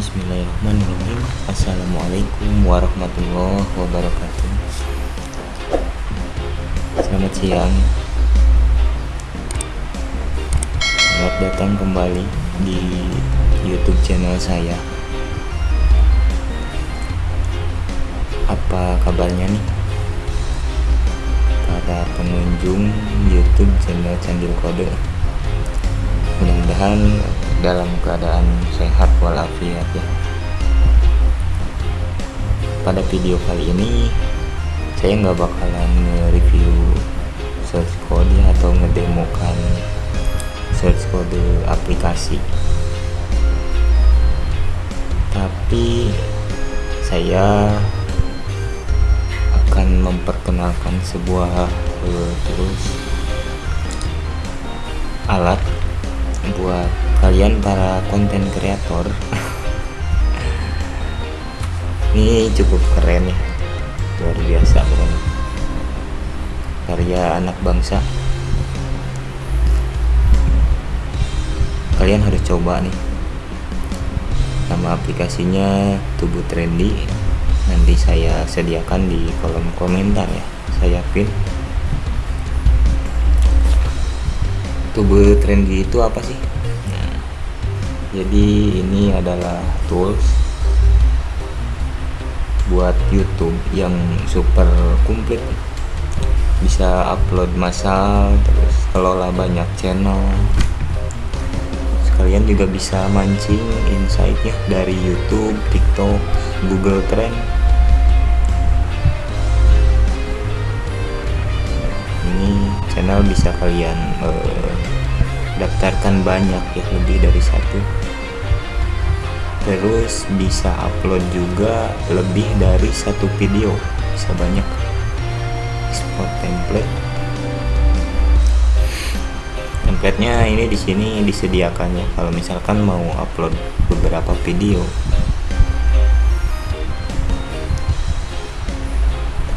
Bismillahirrahmanirrahim. Assalamualaikum warahmatullahi wabarakatuh. Selamat siang. Selamat datang kembali di youtube channel saya. Apa kabarnya nih? Para pengunjung youtube channel Candil Kode. Mudah-mudahan dalam keadaan sehat walafiat ya. Pada video kali ini saya nggak bakalan nge-review search code ya, atau ngedemokan search code aplikasi. Tapi saya akan memperkenalkan sebuah uh, terus alat buat kalian para konten kreator ini cukup keren ya luar biasa pokoknya karya anak bangsa. Kalian harus coba nih. Nama aplikasinya tubuh trendy. Nanti saya sediakan di kolom komentar ya. Saya pin. Tubuh trendy itu apa sih jadi ini adalah tools buat YouTube yang super komplit. Bisa upload massal terus kelola banyak channel. Sekalian juga bisa mancing insight ya dari YouTube, TikTok, Google Trend. Ini channel bisa kalian uh, daftarkan banyak ya lebih dari satu. Terus bisa upload juga lebih dari satu video bisa banyak export template. Templatenya ini di sini disediakan ya kalau misalkan mau upload beberapa video.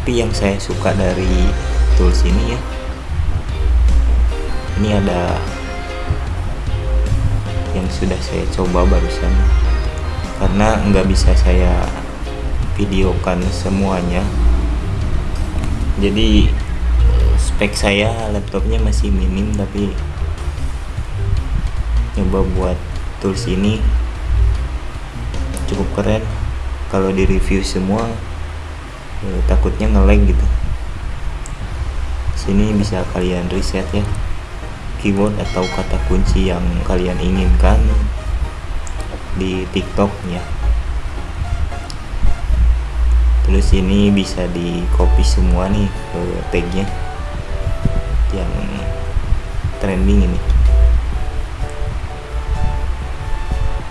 Tapi yang saya suka dari tools ini ya ini ada yang sudah saya coba barusan. Karena nggak bisa saya videokan semuanya. Jadi spek saya laptopnya masih minim tapi coba buat tools ini cukup keren. Kalau di review semua eh, takutnya ngelag gitu. Sini bisa kalian reset ya keyword atau kata kunci yang kalian inginkan di TikTok ya. Terus ini bisa di copy semua nih ke tagnya. Yang trending ini.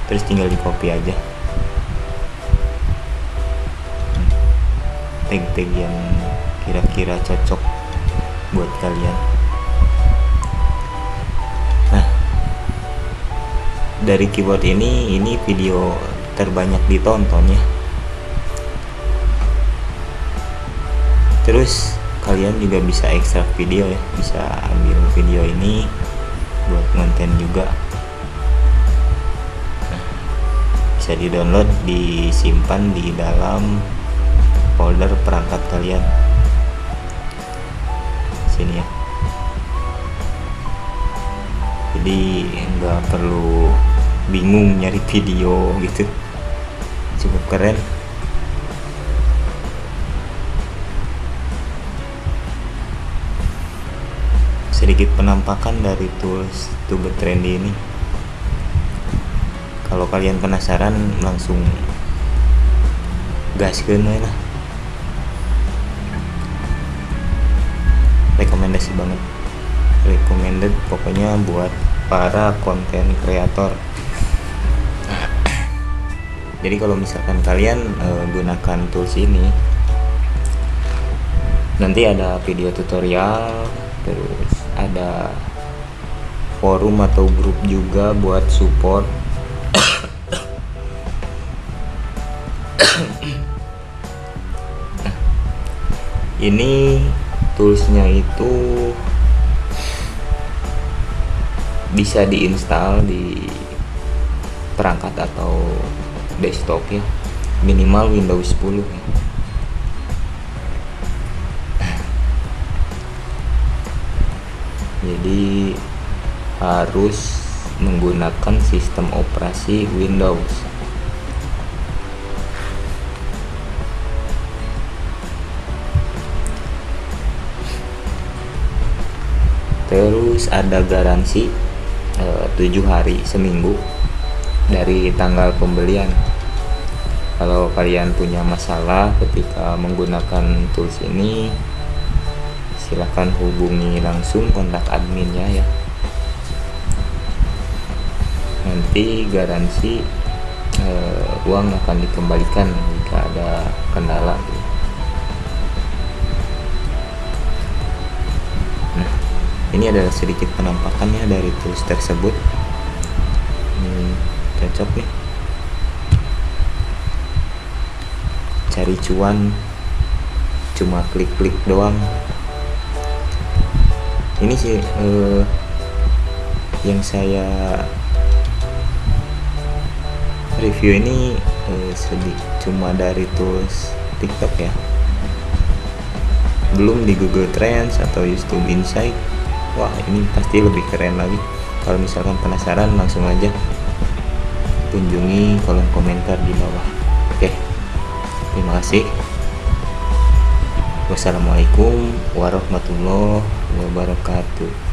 Terus tinggal di copy aja tag-tag yang kira-kira cocok buat kalian dari keyboard ini ini video terbanyak ditonton ya. Terus kalian juga bisa ekstrak video ya. Bisa ambil video ini buat konten juga. Bisa di download disimpan di dalam folder perangkat kalian. Sini ya. Jadi nggak perlu bingung nyari video gitu. Cukup keren. Sedikit penampakan dari tools tube trendy ini. Kalau kalian penasaran langsung gas ke lah. Rekomendasi banget. Recommended pokoknya buat para konten kreator jadi kalau misalkan kalian e, gunakan tools ini nanti ada video tutorial terus ada forum atau grup juga buat support. Ini toolsnya itu bisa diinstal di perangkat atau desktop ya. Minimal Windows 10 ya. Jadi harus menggunakan sistem operasi Windows. Terus ada garansi eh, tujuh hari seminggu dari tanggal pembelian. Kalau kalian punya masalah ketika menggunakan tools ini silahkan hubungi langsung kontak adminnya ya nanti garansi eh, uang akan dikembalikan jika ada kendala. Gitu. ini adalah sedikit penampakannya dari tools tersebut cocok nih cari cuan cuma klik-klik doang. Ini sih eh, yang saya review ini eh, sedih. Cuma dari tools TikTok ya. Belum di Google Trends atau YouTube Insight. Wah ini pasti lebih keren lagi. Kalau misalkan penasaran langsung aja kunjungi kolom komentar di bawah. Oke terima kasih. Wassalamualaikum warahmatullahi wabarakatuh